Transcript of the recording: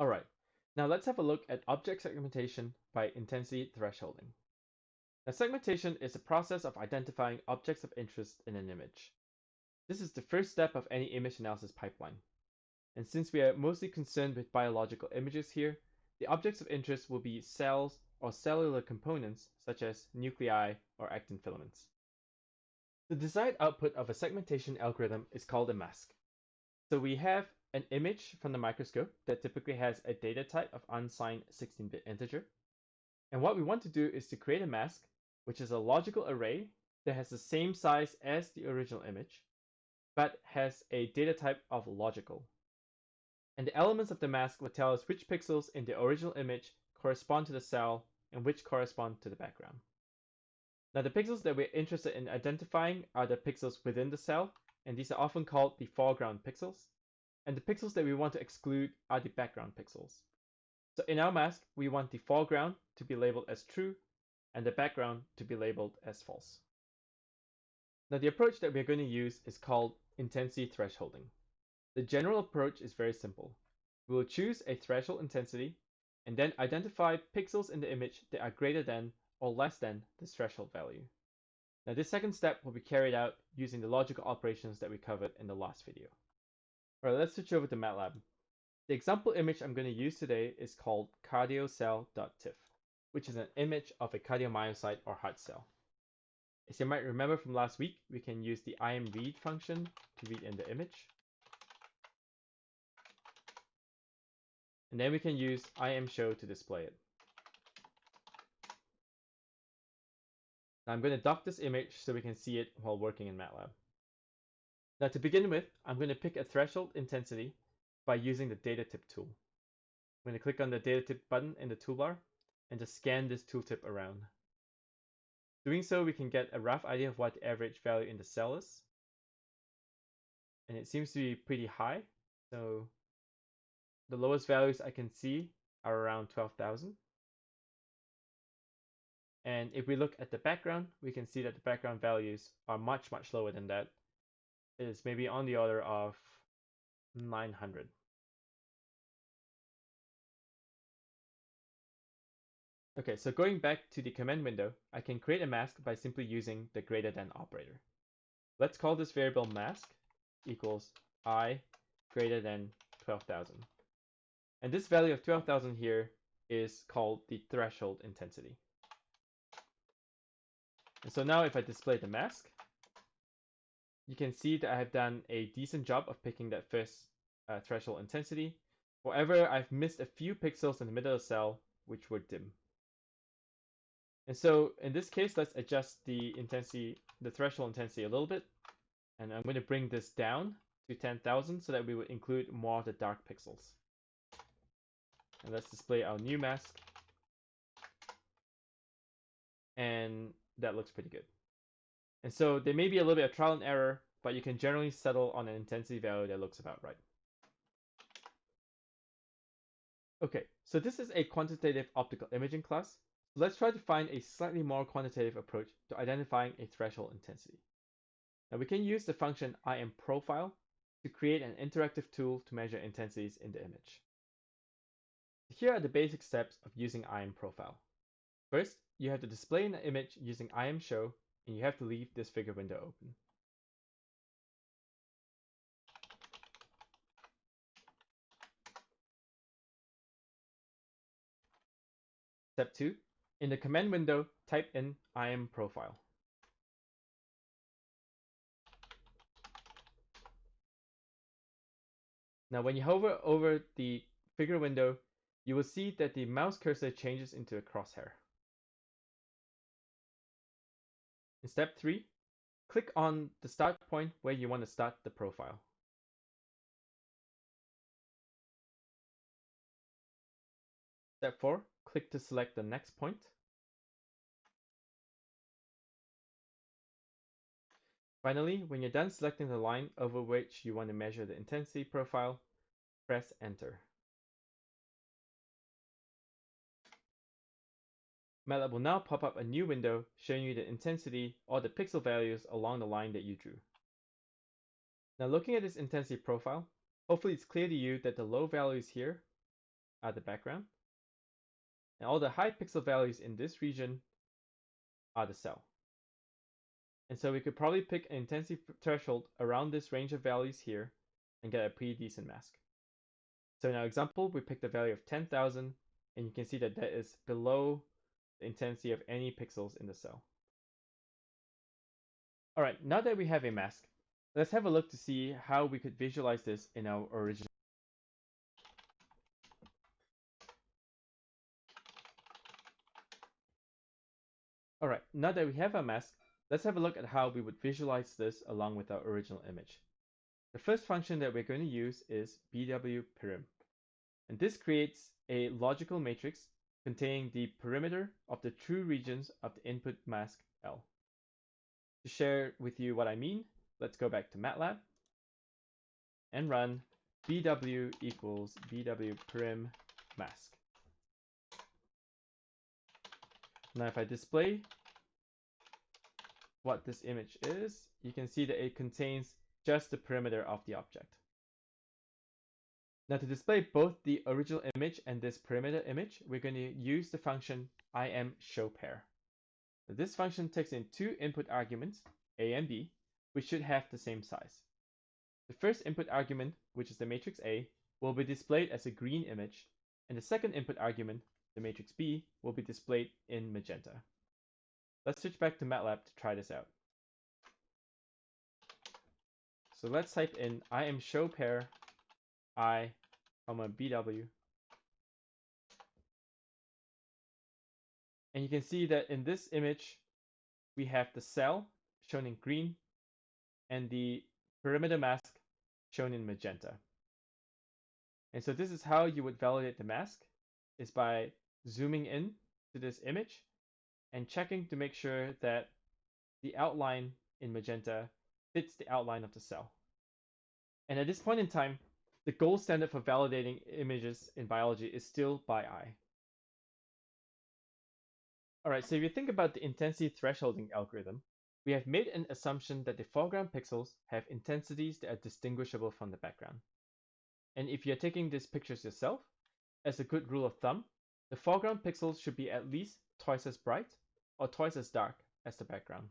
Alright, now let's have a look at object segmentation by intensity thresholding. Now segmentation is a process of identifying objects of interest in an image. This is the first step of any image analysis pipeline. And since we are mostly concerned with biological images here, the objects of interest will be cells or cellular components such as nuclei or actin filaments. The desired output of a segmentation algorithm is called a mask. So we have an image from the microscope that typically has a data type of unsigned 16-bit integer. And what we want to do is to create a mask, which is a logical array that has the same size as the original image, but has a data type of logical. And the elements of the mask will tell us which pixels in the original image correspond to the cell and which correspond to the background. Now the pixels that we're interested in identifying are the pixels within the cell, and these are often called the foreground pixels. And the pixels that we want to exclude are the background pixels. So in our mask, we want the foreground to be labeled as true and the background to be labeled as false. Now the approach that we're going to use is called intensity thresholding. The general approach is very simple. We will choose a threshold intensity and then identify pixels in the image that are greater than or less than this threshold value. Now this second step will be carried out using the logical operations that we covered in the last video. Alright, let's switch over to MATLAB. The example image I'm going to use today is called cardiocell.tif, which is an image of a cardiomyocyte or heart cell. As you might remember from last week, we can use the imread function to read in the image. And then we can use imshow to display it. Now I'm going to dock this image so we can see it while working in MATLAB. Now to begin with, I'm going to pick a threshold intensity by using the data tip tool. I'm going to click on the data tip button in the toolbar and just scan this tooltip around. Doing so, we can get a rough idea of what the average value in the cell is. And it seems to be pretty high. So the lowest values I can see are around 12,000. And if we look at the background, we can see that the background values are much, much lower than that. Is maybe on the order of 900. Okay, so going back to the command window, I can create a mask by simply using the greater than operator. Let's call this variable mask equals i greater than 12,000. And this value of 12,000 here is called the threshold intensity. And so now if I display the mask, you can see that I have done a decent job of picking that first uh, threshold intensity. However, I've missed a few pixels in the middle of the cell, which were dim. And so in this case, let's adjust the intensity, the threshold intensity a little bit. And I'm going to bring this down to 10,000 so that we would include more of the dark pixels. And let's display our new mask. And that looks pretty good. And so there may be a little bit of trial and error, but you can generally settle on an intensity value that looks about right. Okay, so this is a quantitative optical imaging class. Let's try to find a slightly more quantitative approach to identifying a threshold intensity. Now we can use the function improfile to create an interactive tool to measure intensities in the image. Here are the basic steps of using improfile. First, you have to display an image using imshow, and you have to leave this figure window open. Step 2. In the command window, type in improfile. Now when you hover over the figure window, you will see that the mouse cursor changes into a crosshair. In step 3, click on the start point where you want to start the profile. Step 4, click to select the next point. Finally, when you're done selecting the line over which you want to measure the intensity profile, press enter. MATLAB will now pop up a new window showing you the intensity or the pixel values along the line that you drew. Now looking at this intensity profile, hopefully it's clear to you that the low values here are the background. And all the high pixel values in this region are the cell. And so we could probably pick an intensity threshold around this range of values here and get a pretty decent mask. So in our example, we picked a value of 10,000 and you can see that that is below intensity of any pixels in the cell. All right, now that we have a mask, let's have a look to see how we could visualize this in our original. All right, now that we have our mask, let's have a look at how we would visualize this along with our original image. The first function that we're going to use is bwperim. And this creates a logical matrix containing the perimeter of the true regions of the input mask L. To share with you what I mean, let's go back to MATLAB and run bw equals bwperim mask. Now if I display what this image is, you can see that it contains just the perimeter of the object. Now to display both the original image and this perimeter image, we're going to use the function imShowPair. This function takes in two input arguments, a and b, which should have the same size. The first input argument, which is the matrix A, will be displayed as a green image, and the second input argument, the matrix B, will be displayed in magenta. Let's switch back to MATLAB to try this out. So let's type in imShowPair i, comma bw. And you can see that in this image, we have the cell shown in green and the perimeter mask shown in magenta. And so this is how you would validate the mask is by zooming in to this image and checking to make sure that the outline in magenta fits the outline of the cell. And at this point in time, the gold standard for validating images in biology is still by eye. All right, so if you think about the intensity thresholding algorithm, we have made an assumption that the foreground pixels have intensities that are distinguishable from the background. And if you're taking these pictures yourself, as a good rule of thumb, the foreground pixels should be at least twice as bright or twice as dark as the background.